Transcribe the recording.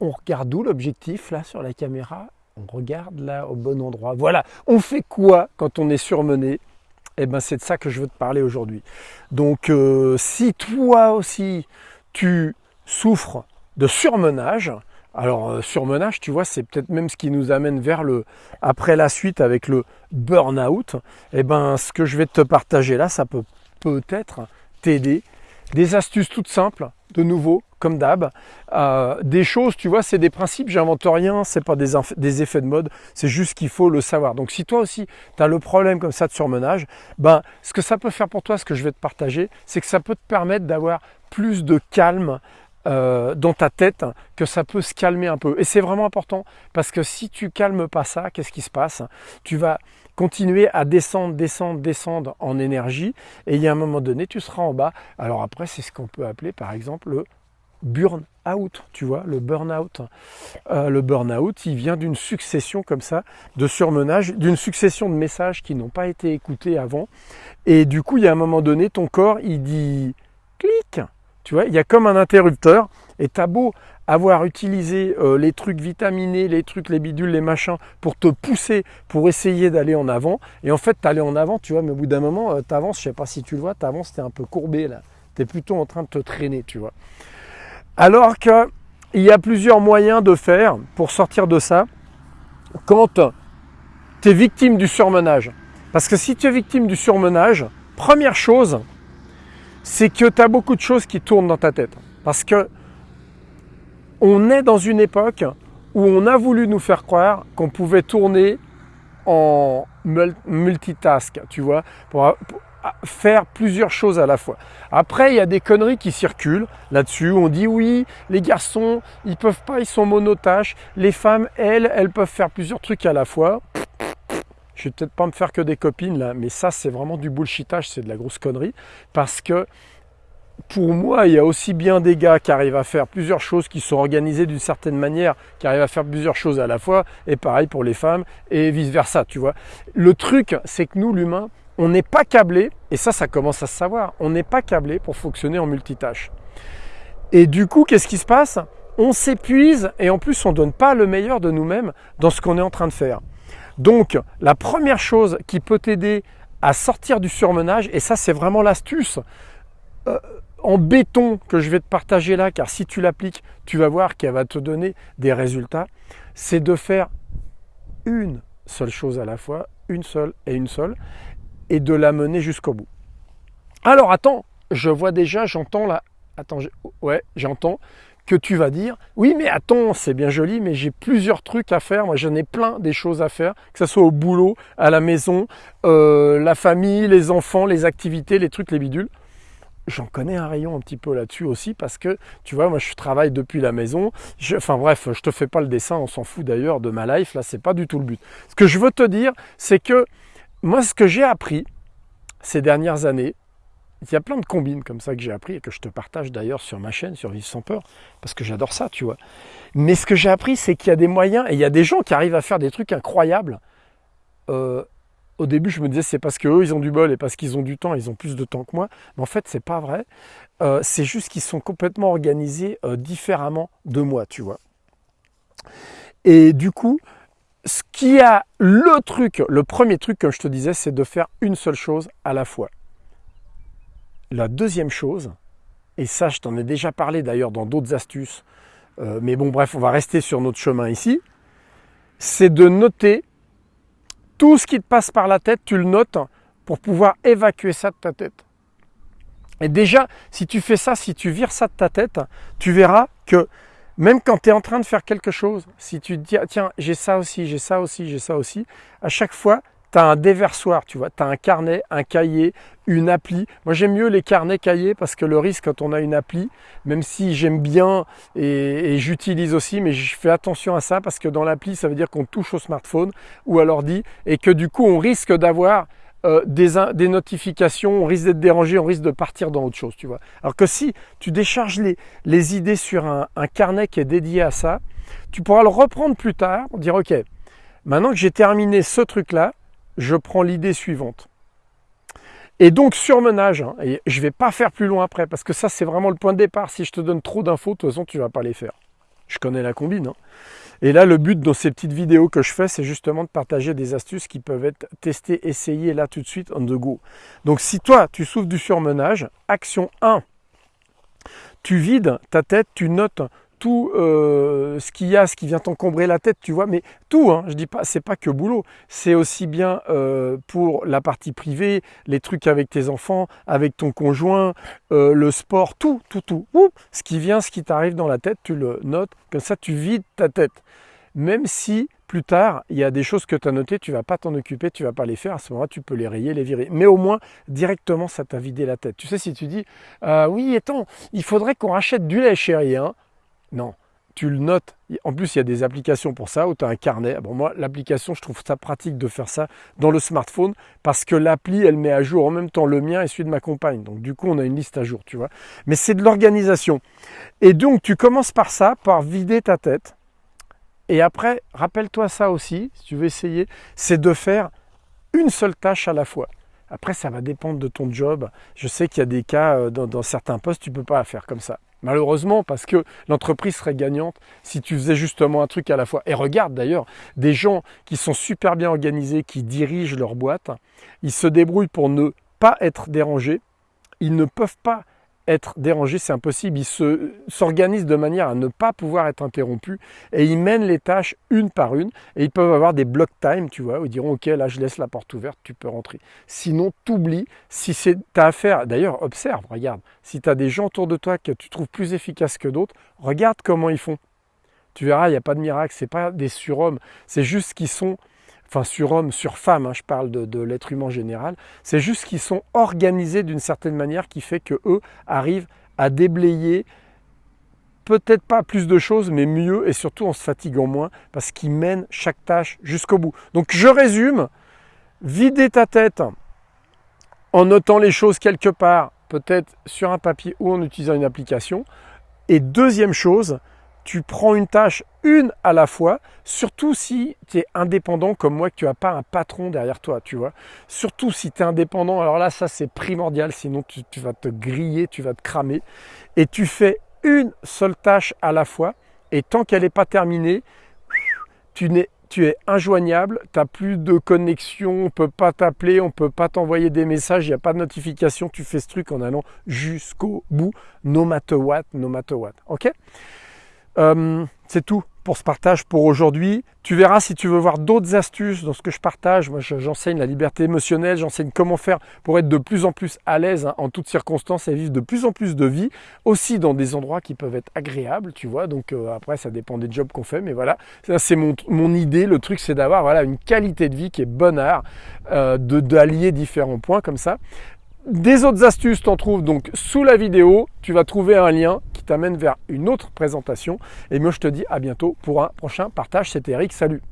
on regarde où l'objectif là sur la caméra? On regarde là au bon endroit. Voilà, on fait quoi quand on est surmené? Eh ben c'est de ça que je veux te parler aujourd'hui. Donc euh, si toi aussi tu souffres de surmenage, alors euh, surmenage, tu vois, c'est peut-être même ce qui nous amène vers le après la suite avec le burn-out. Eh ben ce que je vais te partager là, ça peut peut-être t'aider. Des astuces toutes simples, de nouveau, comme d'hab. Euh, des choses, tu vois, c'est des principes, j'invente rien, c'est pas des, des, effets de mode, c'est juste qu'il faut le savoir. Donc si toi aussi, tu as le problème comme ça de surmenage, ben, ce que ça peut faire pour toi, ce que je vais te partager, c'est que ça peut te permettre d'avoir plus de calme euh, dans ta tête, que ça peut se calmer un peu. Et c'est vraiment important parce que si tu calmes pas ça, qu'est-ce qui se passe? Tu vas continuer à descendre, descendre, descendre en énergie et il y a un moment donné, tu seras en bas. Alors après, c'est ce qu'on peut appeler par exemple le burn out, tu vois, le burn-out. Euh, le burn-out, il vient d'une succession comme ça de surmenage, d'une succession de messages qui n'ont pas été écoutés avant. Et du coup, il y a un moment donné, ton corps, il dit clic, tu vois, il y a comme un interrupteur et t'as beau avoir utilisé euh, les trucs vitaminés, les trucs, les bidules, les machins pour te pousser, pour essayer d'aller en avant. Et en fait, tu allais en avant, tu vois, mais au bout d'un moment, euh, tu avances, je sais pas si tu le vois, tu avances, tu es un peu courbé là. Tu es plutôt en train de te traîner, tu vois. Alors qu'il y a plusieurs moyens de faire pour sortir de ça quand tu es victime du surmenage. Parce que si tu es victime du surmenage, première chose, c'est que tu as beaucoup de choses qui tournent dans ta tête. Parce que on est dans une époque où on a voulu nous faire croire qu'on pouvait tourner en multitask, tu vois, pour, faire plusieurs choses à la fois. Après, il y a des conneries qui circulent là-dessus. On dit oui, les garçons, ils peuvent pas, ils sont monotaches. Les femmes, elles, elles peuvent faire plusieurs trucs à la fois. Je vais peut-être pas me faire que des copines là, mais ça c'est vraiment du bullshitage, c'est de la grosse connerie. Parce que pour moi, il y a aussi bien des gars qui arrivent à faire plusieurs choses, qui sont organisés d'une certaine manière, qui arrivent à faire plusieurs choses à la fois, et pareil pour les femmes, et vice-versa, tu vois. Le truc, c'est que nous, l'humain, on n'est pas câblé, et ça, ça commence à se savoir, on n'est pas câblé pour fonctionner en multitâche. Et du coup, qu'est-ce qui se passe? On s'épuise, et en plus, on ne donne pas le meilleur de nous-mêmes dans ce qu'on est en train de faire. Donc, la première chose qui peut t'aider à sortir du surmenage, et ça c'est vraiment l'astuce euh, en béton que je vais te partager là, car si tu l'appliques, tu vas voir qu'elle va te donner des résultats, c'est de faire une seule chose à la fois, une seule et une seule, et de la mener jusqu'au bout. Alors attends, je vois déjà, j'entends là, attends, ouais, j'entends, que tu vas dire, oui mais attends, c'est bien joli, mais j'ai plusieurs trucs à faire, moi j'en ai plein des choses à faire, que ce soit au boulot, à la maison, euh, la famille, les enfants, les activités, les trucs, les bidules. J'en connais un rayon un petit peu là-dessus aussi parce que tu vois, moi je travaille depuis la maison. enfin bref, je te fais pas le dessin, on s'en fout d'ailleurs de ma life. Là, c'est pas du tout le but. Ce que je veux te dire, c'est que moi, ce que j'ai appris ces dernières années, il y a plein de combines comme ça que j'ai appris et que je te partage d'ailleurs sur ma chaîne, sur Vive sans peur, parce que j'adore ça, tu vois. Mais ce que j'ai appris, c'est qu'il y a des moyens et il y a des gens qui arrivent à faire des trucs incroyables. Euh, au début, je me disais c'est parce qu'eux, ils ont du bol et parce qu'ils ont du temps, ils ont plus de temps que moi. Mais en fait, c'est pas vrai. Euh, c'est juste qu'ils sont complètement organisés euh, différemment de moi, tu vois. Et du coup, ce qui a le truc, le premier truc, comme je te disais, c'est de faire une seule chose à la fois. La deuxième chose, et ça je t'en ai déjà parlé d'ailleurs dans d'autres astuces, euh, mais bon bref, on va rester sur notre chemin ici, c'est de noter tout ce qui te passe par la tête, tu le notes pour pouvoir évacuer ça de ta tête. Et déjà, si tu fais ça, si tu vires ça de ta tête, tu verras que même quand tu es en train de faire quelque chose, si tu te dis, ah, tiens, j'ai ça aussi, j'ai ça aussi, j'ai ça aussi, à chaque fois, tu un déversoir, tu vois, tu as un carnet, un cahier, une appli. Moi j'aime mieux les carnets cahiers parce que le risque quand on a une appli, même si j'aime bien et, j'utilise aussi, mais je fais attention à ça parce que dans l'appli ça veut dire qu'on touche au smartphone ou à l'ordi et que du coup on risque d'avoir euh, des, notifications, on risque d'être dérangé, on risque de partir dans autre chose, tu vois. Alors que si tu décharges les, les idées sur un, un carnet qui est dédié à ça, tu pourras le reprendre plus tard, dire ok, maintenant que j'ai terminé ce truc-là, je prends l'idée suivante. Et donc surmenage, hein, et je ne vais pas faire plus loin après, parce que ça c'est vraiment le point de départ. Si je te donne trop d'infos, de toute façon tu ne vas pas les faire. je connais la combine. Hein. Et là, le but dans ces petites vidéos que je fais, c'est justement de partager des astuces qui peuvent être testées, essayées là tout de suite on the go. Donc si toi, tu souffres du surmenage, action 1, tu vides ta tête, tu notes tout euh, ce qu'il y a, ce qui vient t'encombrer la tête, tu vois, mais tout, hein, je dis pas, c'est pas que boulot, c'est aussi bien euh, pour la partie privée, les trucs avec tes enfants, avec ton conjoint, euh, le sport, tout, tout, tout. ce qui vient, ce qui t'arrive dans la tête, tu le notes, comme ça tu vides ta tête. Même si plus tard, il y a des choses que tu as notées, tu vas pas t'en occuper, tu vas pas les faire, à ce moment-là, tu peux les rayer, les virer. Mais au moins, directement, ça t'a vidé la tête. Tu sais, si tu dis, oui, attends, il faudrait qu'on rachète du lait, chérie, hein, non, tu le notes. En plus, il y a des applications pour ça, où tu as un carnet. Moi, l'application, je trouve ça pratique de faire ça dans le smartphone, parce que l'appli, elle met à jour en même temps le mien et celui de ma compagne. Donc, du coup, on a une liste à jour, tu vois. Mais c'est de l'organisation. Et donc, tu commences par ça, par vider ta tête. Et après, rappelle-toi ça aussi, si tu veux essayer, c'est de faire une seule tâche à la fois. Après, ça va dépendre de ton job. Je sais qu'il y a des cas, euh, dans, dans certains postes, tu ne peux pas faire comme ça. Malheureusement, parce que l'entreprise serait gagnante si tu faisais justement un truc à la fois. Et regarde d'ailleurs, des gens qui sont super bien organisés, qui dirigent leur boîte, ils se débrouillent pour ne pas être dérangés. Ils ne peuvent pas être dérangés, c'est impossible. Ils s'organisent de manière à ne pas pouvoir être interrompus et ils mènent les tâches une par une et ils peuvent avoir des block time, tu vois, où ils diront ok là je laisse la porte ouverte, tu peux rentrer. Sinon t'oublies, si c'est ta affaire, d'ailleurs observe, regarde, si tu as des gens autour de toi que tu trouves plus efficaces que d'autres, regarde comment ils font. Tu verras, il n'y a pas de miracle, c'est pas des surhommes, c'est juste qu'ils sont enfin sur homme, sur femme, hein, je parle de, l'être humain général, c'est juste qu'ils sont organisés d'une certaine manière qui fait que eux arrivent à déblayer peut-être pas plus de choses, mais mieux et surtout en se fatiguant moins parce qu'ils mènent chaque tâche jusqu'au bout. Donc je résume, vider ta tête en notant les choses quelque part, peut-être sur un papier ou en utilisant une application. Et deuxième chose, tu prends une tâche une à la fois, surtout si tu es indépendant comme moi, que tu n'as pas un patron derrière toi, tu vois. Surtout si tu es indépendant, alors là, ça c'est primordial, sinon tu, vas te griller, tu vas te cramer. Et tu fais une seule tâche à la fois, et tant qu'elle n'est pas terminée, tu, es, tu es injoignable, tu n'as plus de connexion, on ne peut pas t'appeler, on ne peut pas t'envoyer des messages, il n'y a pas de notification, tu fais ce truc en allant jusqu'au bout, no matter what, no matter what. Ok? Euh, c'est tout pour ce partage pour aujourd'hui. Tu verras si tu veux voir d'autres astuces dans ce que je partage. Moi, j'enseigne la liberté émotionnelle, j'enseigne comment faire pour être de plus en plus à l'aise hein, en toutes circonstances et vivre de plus en plus de vie, aussi dans des endroits qui peuvent être agréables, tu vois. Donc euh, après, ça dépend des jobs qu'on fait, mais voilà, c'est mon, idée. Le truc, c'est d'avoir voilà une qualité de vie qui est bonheur, euh, de d'allier différents points comme ça. Des autres astuces, t'en trouves donc sous la vidéo. Tu vas trouver un lien t'amène vers une autre présentation. Et moi, je te dis à bientôt pour un prochain partage. C'était Eric. Salut